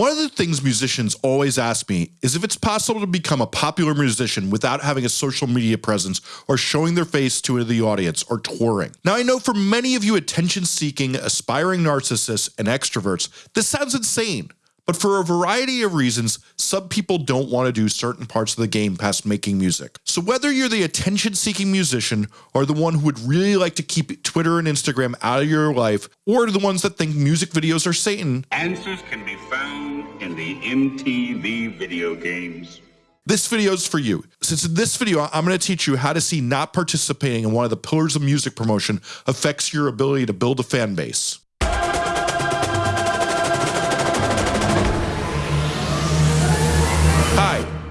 One of the things musicians always ask me is if it's possible to become a popular musician without having a social media presence or showing their face to the audience or touring. Now I know for many of you attention seeking, aspiring narcissists and extroverts, this sounds insane. But for a variety of reasons, some people don't want to do certain parts of the game past making music. So whether you're the attention seeking musician or the one who would really like to keep Twitter and Instagram out of your life, or the ones that think music videos are Satan, answers can be found in the MTV video games. This video is for you. Since in this video, I'm going to teach you how to see not participating in one of the pillars of music promotion affects your ability to build a fan base.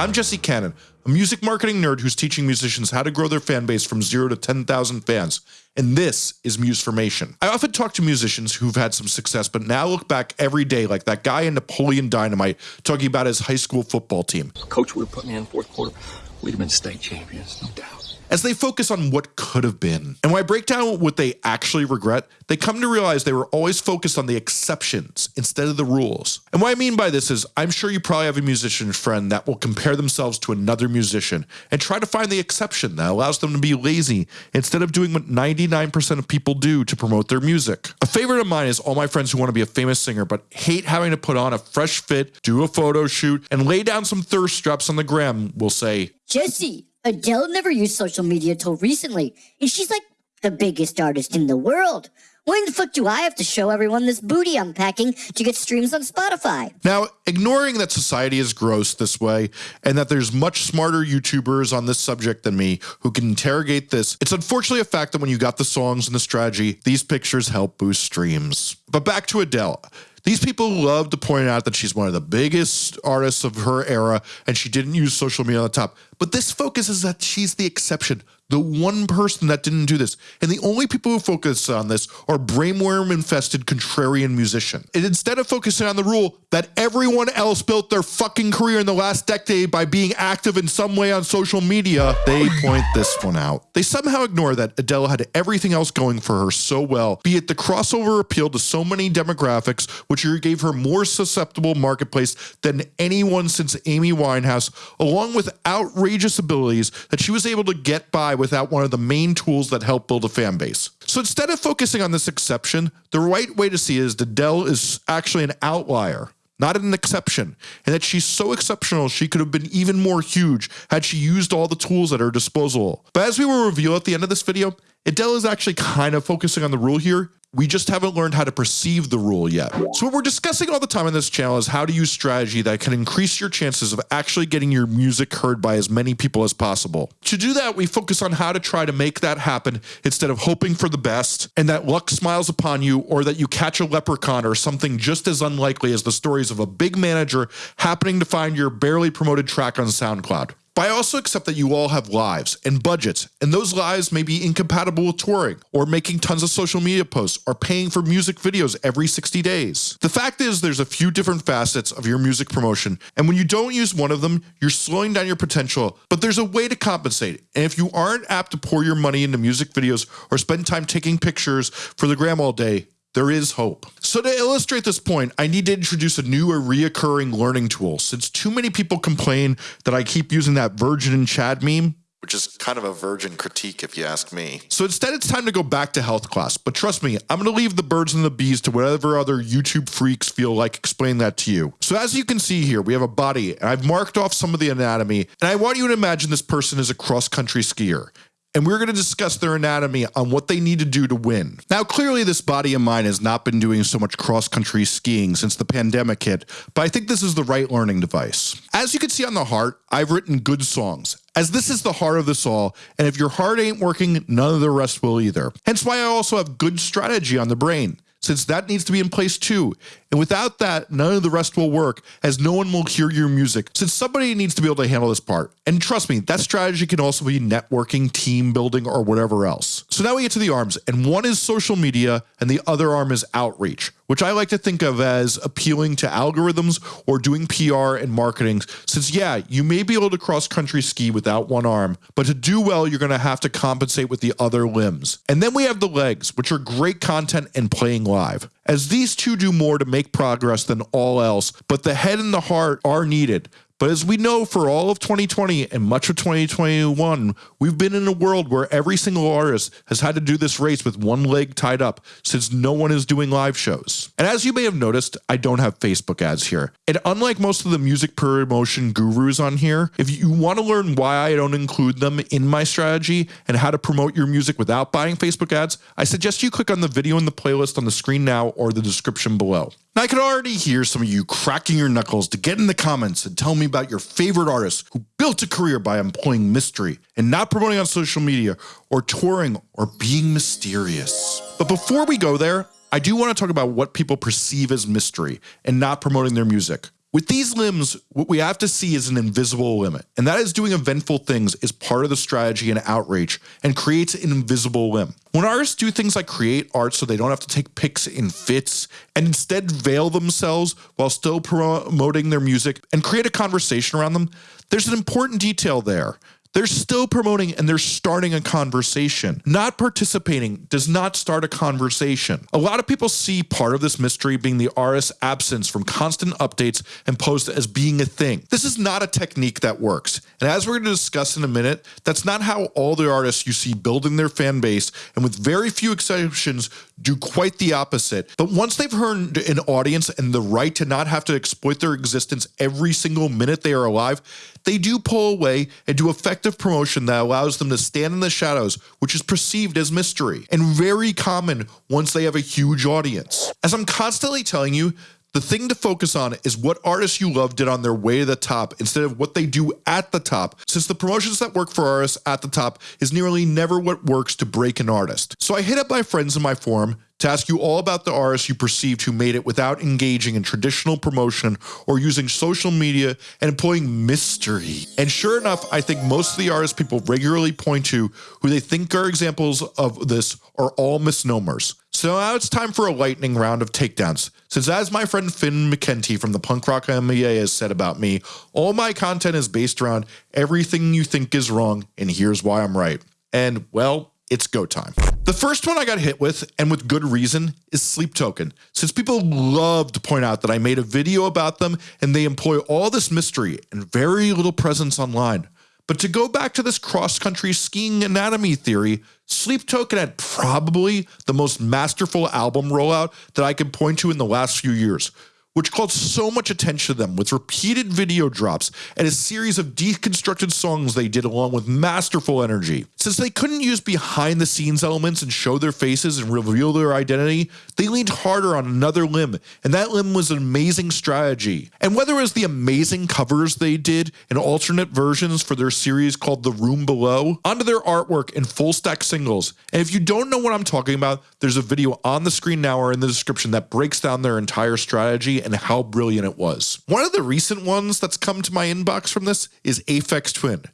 I'm Jesse Cannon, a music marketing nerd who's teaching musicians how to grow their fan base from 0 to 10,000 fans, and this is Musformation. I often talk to musicians who've had some success but now look back every day like that guy in Napoleon Dynamite talking about his high school football team. Coach would have put me in fourth quarter, we'd have been state champions, no doubt as they focus on what could have been. And when I break down what they actually regret, they come to realize they were always focused on the exceptions instead of the rules. And what I mean by this is I'm sure you probably have a musician friend that will compare themselves to another musician and try to find the exception that allows them to be lazy instead of doing what 99% of people do to promote their music. A favorite of mine is all my friends who want to be a famous singer but hate having to put on a fresh fit, do a photo shoot, and lay down some thirst traps on the gram will say, Jesse, Adele never used social media till recently, and she's like the biggest artist in the world. When the fuck do I have to show everyone this booty I'm packing to get streams on Spotify? Now, ignoring that society is gross this way and that there's much smarter YouTubers on this subject than me who can interrogate this, it's unfortunately a fact that when you got the songs and the strategy, these pictures help boost streams. But back to Adele. These people love to point out that she's one of the biggest artists of her era and she didn't use social media on the top. But this focus is that she's the exception the one person that didn't do this. And the only people who focus on this are brainworm infested contrarian musician. And instead of focusing on the rule that everyone else built their fucking career in the last decade by being active in some way on social media, they point this one out. They somehow ignore that Adele had everything else going for her so well, be it the crossover appeal to so many demographics, which gave her more susceptible marketplace than anyone since Amy Winehouse, along with outrageous abilities that she was able to get by without one of the main tools that help build a fan base. So instead of focusing on this exception, the right way to see is that Adele is actually an outlier not an exception, and that she's so exceptional she could have been even more huge had she used all the tools at her disposal. But as we will reveal at the end of this video, Adele is actually kind of focusing on the rule here we just haven't learned how to perceive the rule yet. So what we're discussing all the time in this channel is how to use strategy that can increase your chances of actually getting your music heard by as many people as possible. To do that, we focus on how to try to make that happen instead of hoping for the best and that luck smiles upon you or that you catch a leprechaun or something just as unlikely as the stories of a big manager happening to find your barely promoted track on SoundCloud. But I also accept that you all have lives and budgets, and those lives may be incompatible with touring, or making tons of social media posts, or paying for music videos every 60 days. The fact is there's a few different facets of your music promotion, and when you don't use one of them, you're slowing down your potential, but there's a way to compensate. And if you aren't apt to pour your money into music videos or spend time taking pictures for the gram all day, there is hope. So to illustrate this point, I need to introduce a new or reoccurring learning tool. Since too many people complain that I keep using that Virgin and Chad meme, which is kind of a virgin critique if you ask me. So instead it's time to go back to health class, but trust me, I'm gonna leave the birds and the bees to whatever other YouTube freaks feel like explaining that to you. So as you can see here, we have a body and I've marked off some of the anatomy and I want you to imagine this person is a cross country skier and we're going to discuss their anatomy on what they need to do to win. Now, clearly this body of mine has not been doing so much cross-country skiing since the pandemic hit, but I think this is the right learning device. As you can see on the heart, I've written good songs, as this is the heart of this all, and if your heart ain't working, none of the rest will either. Hence why I also have good strategy on the brain since that needs to be in place too. And without that, none of the rest will work as no one will hear your music since somebody needs to be able to handle this part. And trust me, that strategy can also be networking, team building, or whatever else. So now we get to the arms and one is social media and the other arm is outreach which I like to think of as appealing to algorithms or doing PR and marketing. Since, yeah, you may be able to cross country ski without one arm, but to do well, you're going to have to compensate with the other limbs. And then we have the legs, which are great content and playing live. As these two do more to make progress than all else, but the head and the heart are needed. But as we know for all of 2020 and much of 2021, we've been in a world where every single artist has had to do this race with one leg tied up since no one is doing live shows. And as you may have noticed, I don't have Facebook ads here. And unlike most of the music promotion gurus on here, if you want to learn why I don't include them in my strategy and how to promote your music without buying Facebook ads, I suggest you click on the video in the playlist on the screen now or the description below. Now, I could already hear some of you cracking your knuckles to get in the comments and tell me about your favorite artists who built a career by employing mystery and not promoting on social media or touring or being mysterious. But before we go there, I do want to talk about what people perceive as mystery and not promoting their music. With these limbs, what we have to see is an invisible limit, and that is doing eventful things is part of the strategy and outreach and creates an invisible limb. When artists do things like create art so they don't have to take pics in fits and instead veil themselves while still promoting their music and create a conversation around them, there's an important detail there. They're still promoting and they're starting a conversation. Not participating does not start a conversation. A lot of people see part of this mystery being the artist's absence from constant updates and posts as being a thing. This is not a technique that works. And as we're going to discuss in a minute, that's not how all the artists you see building their fan base and with very few exceptions do quite the opposite. But once they've earned an audience and the right to not have to exploit their existence every single minute they are alive, they do pull away and do effective promotion that allows them to stand in the shadows, which is perceived as mystery and very common once they have a huge audience. As I'm constantly telling you, the thing to focus on is what artists you love did on their way to the top instead of what they do at the top, since the promotions that work for artists at the top is nearly never what works to break an artist. So I hit up my friends in my forum to ask you all about the artists you perceived who made it without engaging in traditional promotion or using social media and employing mystery. And sure enough, I think most of the artists people regularly point to who they think are examples of this are all misnomers. So now it's time for a lightning round of takedowns. Since as my friend Finn McKenty from the Punk Rock MBA has said about me, all my content is based around everything you think is wrong and here's why I'm right. And well, it's go time. The first one I got hit with, and with good reason, is Sleep Token. Since people love to point out that I made a video about them and they employ all this mystery and very little presence online. But to go back to this cross-country skiing anatomy theory, Sleep Token had probably the most masterful album rollout that I can point to in the last few years which called so much attention to them with repeated video drops and a series of deconstructed songs they did along with masterful energy. Since they couldn't use behind the scenes elements and show their faces and reveal their identity, they leaned harder on another limb, and that limb was an amazing strategy. And whether it was the amazing covers they did and alternate versions for their series called The Room Below, onto their artwork and full stack singles. And if you don't know what I'm talking about, there's a video on the screen now or in the description that breaks down their entire strategy and how brilliant it was. One of the recent ones that's come to my inbox from this is Aphex Twin.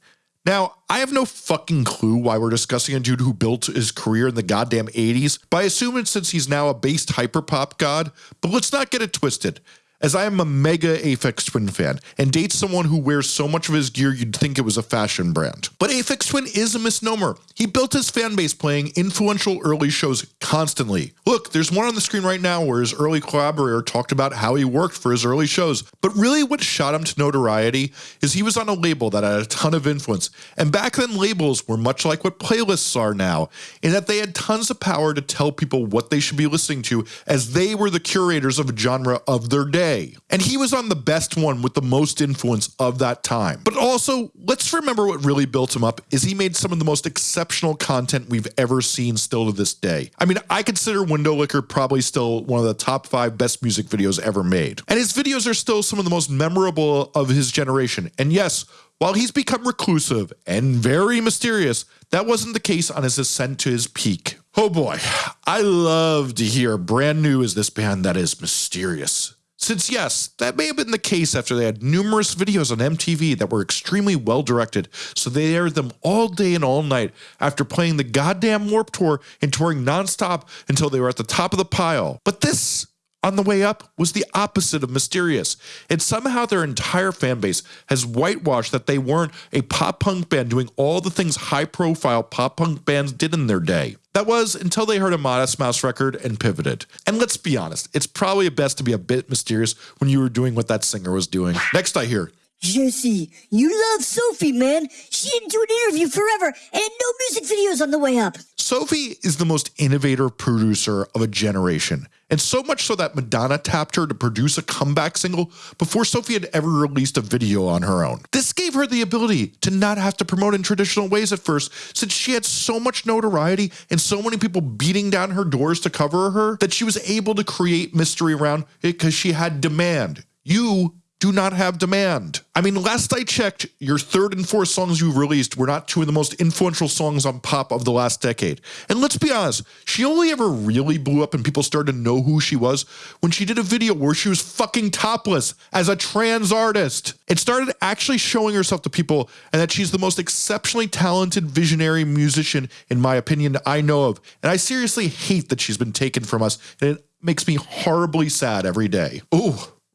Now, I have no fucking clue why we're discussing a dude who built his career in the goddamn 80s, but I assume it's since he's now a based hyperpop god, but let's not get it twisted as I am a mega Aphex Twin fan and dates someone who wears so much of his gear you'd think it was a fashion brand. But Aphex Twin is a misnomer. He built his fan base playing influential early shows constantly. Look, there's one on the screen right now where his early collaborator talked about how he worked for his early shows. But really what shot him to notoriety is he was on a label that had a ton of influence. And back then labels were much like what playlists are now, in that they had tons of power to tell people what they should be listening to as they were the curators of a genre of their day And he was on the best one with the most influence of that time. But also, let's remember what really built him up is he made some of the most exceptional content we've ever seen still to this day. I mean, I consider Window Licker probably still one of the top five best music videos ever made. And his videos are still some of the most memorable of his generation. And yes, while he's become reclusive and very mysterious, that wasn't the case on his ascent to his peak. Oh boy, I love to hear brand new is this band that is mysterious. Since yes, that may have been the case after they had numerous videos on MTV that were extremely well directed, so they aired them all day and all night after playing the goddamn Warped Tour and touring nonstop until they were at the top of the pile. But this on the way up was the opposite of mysterious, and somehow their entire fan base has whitewashed that they weren't a pop punk band doing all the things high profile pop punk bands did in their day. That was until they heard a Modest Mouse record and pivoted. And let's be honest, it's probably best to be a bit mysterious when you were doing what that singer was doing. Next, I hear, Jesse, you love Sophie, man. She didn't do an interview forever and no music videos on the way up. Sophie is the most innovative producer of a generation. And so much so that Madonna tapped her to produce a comeback single before Sophie had ever released a video on her own. This gave her the ability to not have to promote in traditional ways at first, since she had so much notoriety and so many people beating down her doors to cover her that she was able to create mystery around it because she had demand. You do not have demand. I mean, last I checked, your third and fourth songs you released were not two of the most influential songs on pop of the last decade. And let's be honest, she only ever really blew up and people started to know who she was when she did a video where she was fucking topless as a trans artist. It started actually showing herself to people and that she's the most exceptionally talented visionary musician, in my opinion, I know of. And I seriously hate that she's been taken from us and it makes me horribly sad every day. Ooh,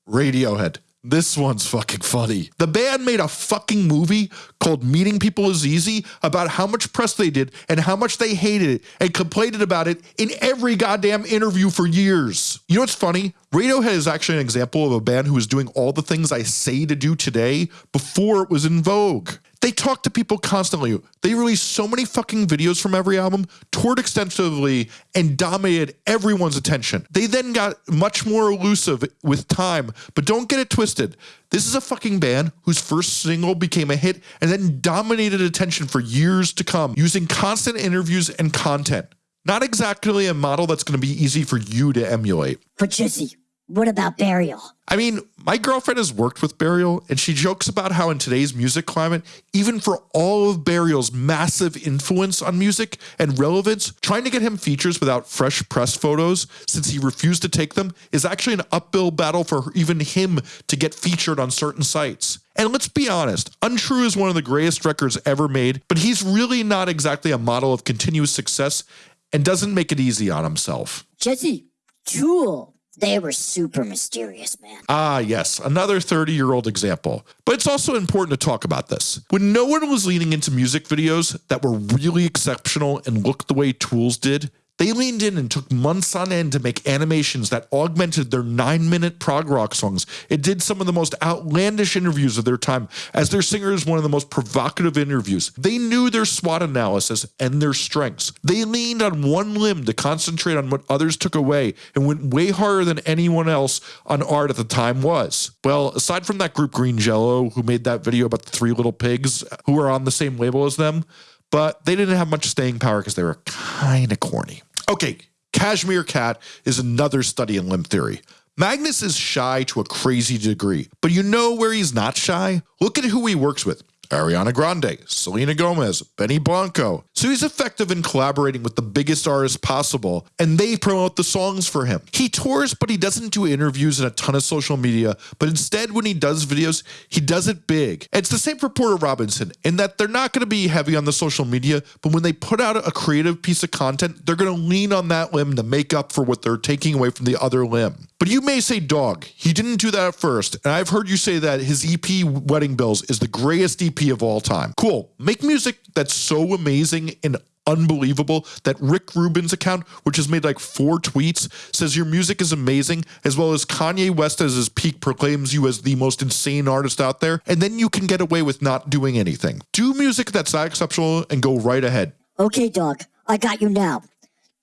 Radiohead. This one's fucking funny. The band made a fucking movie called Meeting People is Easy about how much press they did and how much they hated it and complained about it in every goddamn interview for years. You know what's funny? Radiohead is actually an example of a band who was doing all the things I say to do today before it was in vogue. They talk to people constantly. They released so many fucking videos from every album, toured extensively, and dominated everyone's attention. They then got much more elusive with time, but don't get it twisted. This is a fucking band whose first single became a hit and then dominated attention for years to come using constant interviews and content. Not exactly a model that's going to be easy for you to emulate. But Jesse, what about Burial? I mean, my girlfriend has worked with Burial, and she jokes about how in today's music climate, even for all of Burial's massive influence on music and relevance, trying to get him features without fresh press photos, since he refused to take them, is actually an uphill battle for even him to get featured on certain sites. And let's be honest, Untrue is one of the greatest records ever made, but he's really not exactly a model of continuous success and doesn't make it easy on himself. Jesse, Tool. They were super mysterious, man. Ah, yes, another 30 year old example. But it's also important to talk about this. When no one was leaning into music videos that were really exceptional and looked the way Tools did, they leaned in and took months on end to make animations that augmented their nine minute prog rock songs. It did some of the most outlandish interviews of their time, as their singer is one of the most provocative interviews. They knew their SWOT analysis and their strengths. They leaned on one limb to concentrate on what others took away and went way harder than anyone else on art at the time was. Well, aside from that group Green Jello, who made that video about the three little pigs who are on the same label as them, but they didn't have much staying power because they were kind of corny. Okay, Cashmere Cat is another study in limb theory. Magnus is shy to a crazy degree, but you know where he's not shy? Look at who he works with. Ariana Grande, Selena Gomez, Benny Blanco. So he's effective in collaborating with the biggest artists possible, and they promote the songs for him. He tours, but he doesn't do interviews and a ton of social media, but instead, when he does videos, he does it big. It's the same for Porter Robinson, in that they're not going to be heavy on the social media, but when they put out a creative piece of content, they're going to lean on that limb to make up for what they're taking away from the other limb. But you may say, dog, he didn't do that at first. And I've heard you say that his EP, Wedding Bells, is the greatest EP of all time. Cool. Make music that's so amazing and unbelievable that Rick Rubin's account, which has made like four tweets, says your music is amazing, as well as Kanye West as his peak proclaims you as the most insane artist out there, and then you can get away with not doing anything. Do music that's that exceptional and go right ahead. Okay, dog, I got you now.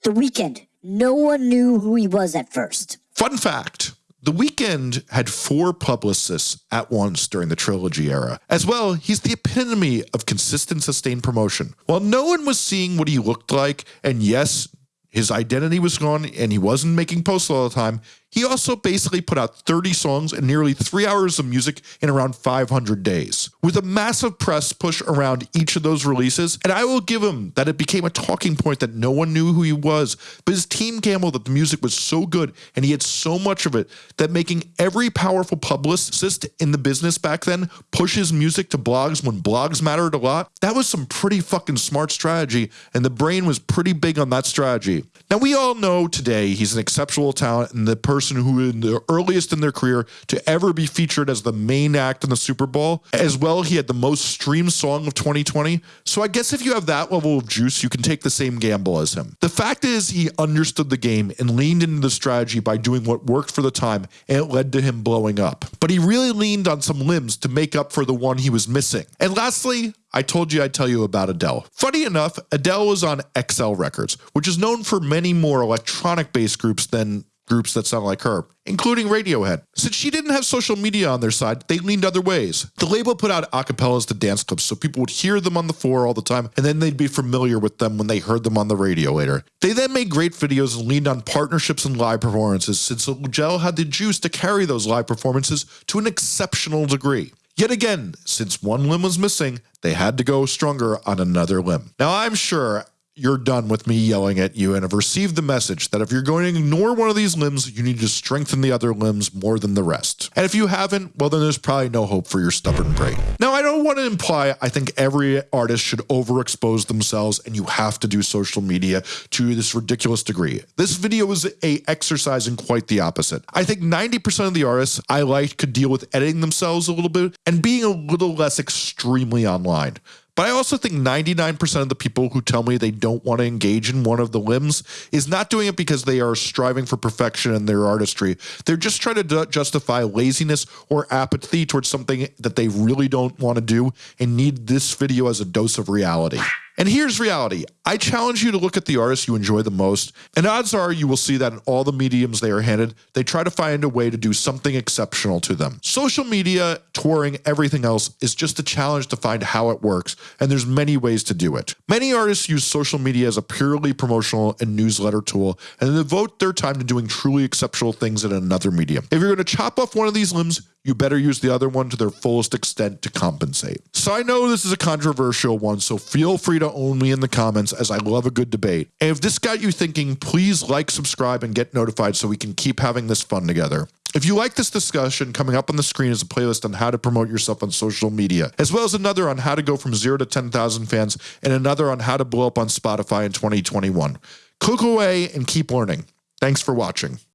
The Weeknd. No one knew who he was at first. Fun fact. The Weeknd had four publicists at once during the trilogy era. As well, he's the epitome of consistent, sustained promotion. While no one was seeing what he looked like, and yes, his identity was gone and he wasn't making posts all the time, he also basically put out 30 songs and nearly three hours of music in around 500 days, with a massive press push around each of those releases. And I will give him that it became a talking point that no one knew who he was, but his team gambled that the music was so good and he had so much of it that making every powerful publicist in the business back then push his music to blogs when blogs mattered a lot. That was some pretty fucking smart strategy, and the brain was pretty big on that strategy. Now, we all know today he's an exceptional talent and the person person who in the earliest in their career to ever be featured as the main act in the Super Bowl. As well, he had the most streamed song of 2020. So I guess if you have that level of juice, you can take the same gamble as him. The fact is he understood the game and leaned into the strategy by doing what worked for the time and it led to him blowing up. But he really leaned on some limbs to make up for the one he was missing. And lastly, I told you I'd tell you about Adele. Funny enough, Adele was on XL Records, which is known for many more electronic based groups than groups that sound like her, including Radiohead. Since she didn't have social media on their side, they leaned other ways. The label put out acapellas to dance clips so people would hear them on the floor all the time, and then they'd be familiar with them when they heard them on the radio later. They then made great videos and leaned on partnerships and live performances since Adele had the juice to carry those live performances to an exceptional degree. Yet again, since one limb was missing, they had to go stronger on another limb. Now, I'm sure you're done with me yelling at you and have received the message that if you're going to ignore one of these limbs, you need to strengthen the other limbs more than the rest. And if you haven't, well, then there's probably no hope for your stubborn brain. Now, I don't want to imply I think every artist should overexpose themselves and you have to do social media to this ridiculous degree. This video is a exercise in quite the opposite. I think 90% of the artists I like could deal with editing themselves a little bit and being a little less extremely online. But I also think 99% of the people who tell me they don't want to engage in one of the limbs is not doing it because they are striving for perfection in their artistry. They're just trying to justify laziness or apathy towards something that they really don't want to do and need this video as a dose of reality. And here's reality. I challenge you to look at the artists you enjoy the most, and odds are you will see that in all the mediums they are handed, they try to find a way to do something exceptional to them. Social media, touring, everything else is just a challenge to find how it works, and there's many ways to do it. Many artists use social media as a purely promotional and newsletter tool, and devote their time to doing truly exceptional things in another medium. If you're going to chop off one of these limbs, you better use the other one to their fullest extent to compensate. So I know this is a controversial one, so feel free to own me in the comments as I love a good debate. And if this got you thinking, please like, subscribe, and get notified so we can keep having this fun together. If you like this discussion, coming up on the screen is a playlist on how to promote yourself on social media, as well as another on how to go from zero to 10,000 fans, and another on how to blow up on Spotify in 2021. Click away and keep learning. Thanks for watching.